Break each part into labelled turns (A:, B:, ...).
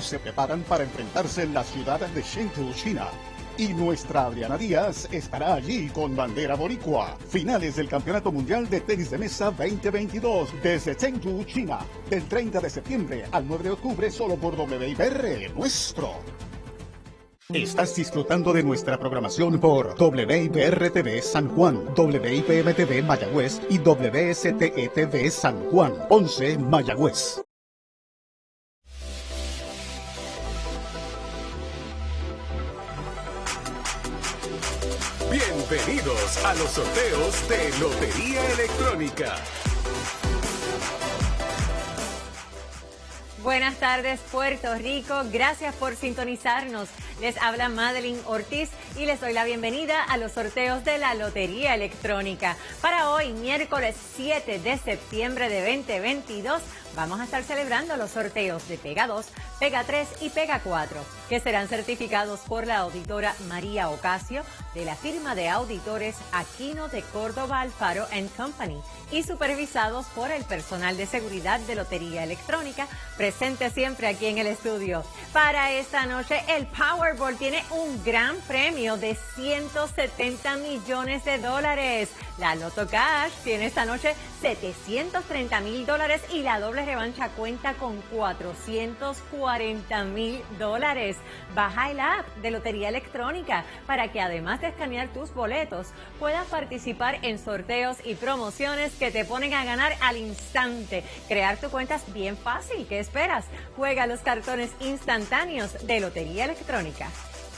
A: se preparan para enfrentarse en la ciudad de Chengdu, China. Y nuestra Adriana Díaz estará allí con bandera boricua. Finales del Campeonato Mundial de Tenis de Mesa 2022 desde Chengdu, China. Del 30 de septiembre al 9 de octubre solo por WIPR nuestro. Estás disfrutando de nuestra programación por WIPR TV San Juan, WIPM TV Mayagüez y WSTE TV San Juan, 11 Mayagüez.
B: Bienvenidos a los sorteos de Lotería Electrónica.
C: Buenas tardes Puerto Rico, gracias por sintonizarnos. Les habla Madeline Ortiz y les doy la bienvenida a los sorteos de la Lotería Electrónica. Para hoy, miércoles 7 de septiembre de 2022, vamos a estar celebrando los sorteos de Pega 2, Pega 3 y Pega 4, que serán certificados por la auditora María Ocasio de la firma de auditores Aquino de Córdoba Alfaro Company y supervisados por el personal de seguridad de Lotería Electrónica, presente siempre aquí en el estudio. Para esta noche, el Power Powerball tiene un gran premio de 170 millones de dólares. La Loto Cash tiene esta noche 730 mil dólares y la doble revancha cuenta con 440 mil dólares. Baja el app de Lotería Electrónica para que además de escanear tus boletos puedas participar en sorteos y promociones que te ponen a ganar al instante. Crear tu cuenta es bien fácil. ¿Qué esperas? Juega los cartones instantáneos de Lotería Electrónica.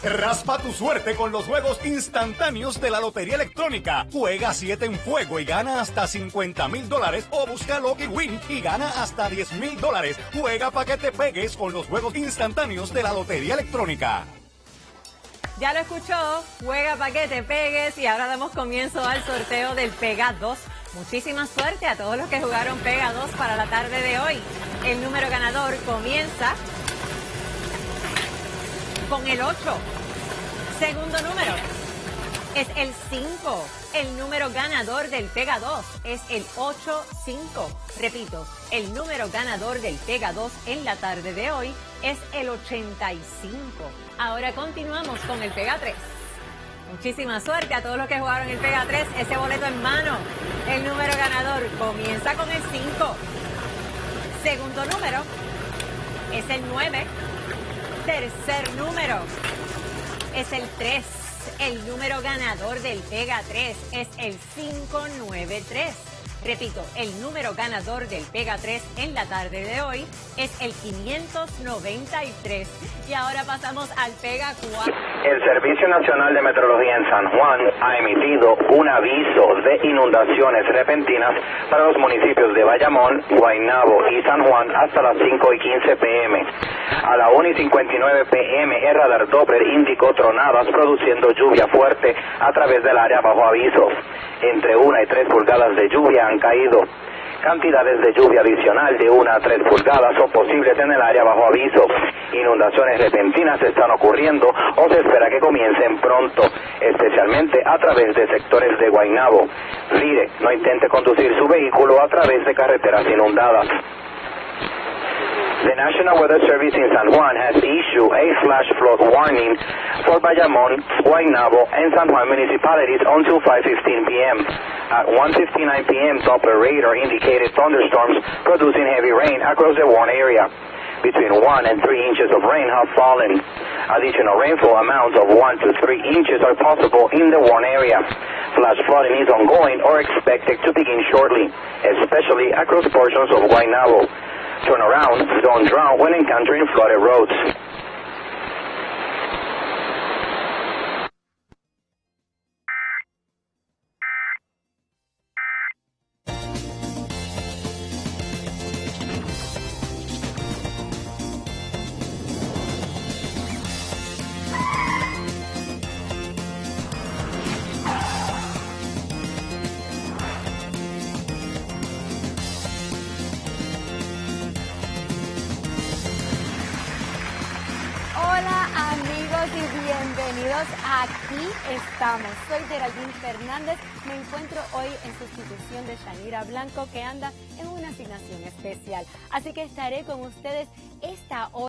B: Raspa tu suerte con los juegos instantáneos de la Lotería Electrónica. Juega 7 en fuego y gana hasta 50 mil dólares o busca Lucky Win y gana hasta 10 mil dólares. Juega para que te pegues con los juegos instantáneos de la Lotería Electrónica.
C: Ya lo escuchó, juega para que te pegues y ahora damos comienzo al sorteo del Pega 2. Muchísima suerte a todos los que jugaron Pega 2 para la tarde de hoy. El número ganador comienza con el 8. Segundo número es el 5. El número ganador del Pega 2 es el 8-5. Repito, el número ganador del Pega 2 en la tarde de hoy es el 85. Ahora continuamos con el Pega 3. Muchísima suerte a todos los que jugaron el Pega 3, ese boleto en mano. El número ganador comienza con el 5. Segundo número es el 9 tercer número es el 3. El número ganador del Pega 3 es el 593. Repito, el número ganador del Pega 3 en la tarde de hoy es el 593. Y ahora pasamos al Pega 4.
D: El Servicio Nacional de Meteorología en San Juan ha emitido un aviso de inundaciones repentinas para los municipios de Bayamón, Guaynabo y San Juan hasta las 5 y 15 pm. A la 1 y 59 pm, el radar Doppler indicó tronadas produciendo lluvia fuerte a través del área bajo aviso. Entre 1 y 3 pulgadas de lluvia han caído. Cantidades de lluvia adicional de 1 a 3 pulgadas son posibles en el área bajo aviso. Inundaciones repentinas están ocurriendo o se espera que comiencen pronto, especialmente a través de sectores de Guaynabo. Mire, no intente conducir su vehículo a través de carreteras inundadas. The National Weather Service in San Juan has issued a flash flood warning for Bayamon, Guaynabo, and San Juan municipalities until 5.15 p.m. At 1.59 p.m., Doppler radar indicated thunderstorms producing heavy rain across the warn area. Between 1 and 3 inches of rain have fallen. Additional rainfall amounts of 1 to 3 inches are possible in the warn area. Flash flooding is ongoing or expected to begin shortly, especially across portions of Guaynabo. Turn around, don't drown when encountering flooded roads.
E: Aquí estamos. Soy Geraldine Fernández. Me encuentro hoy en sustitución de Shanira Blanco, que anda en una asignación especial. Así que estaré con ustedes esta hora.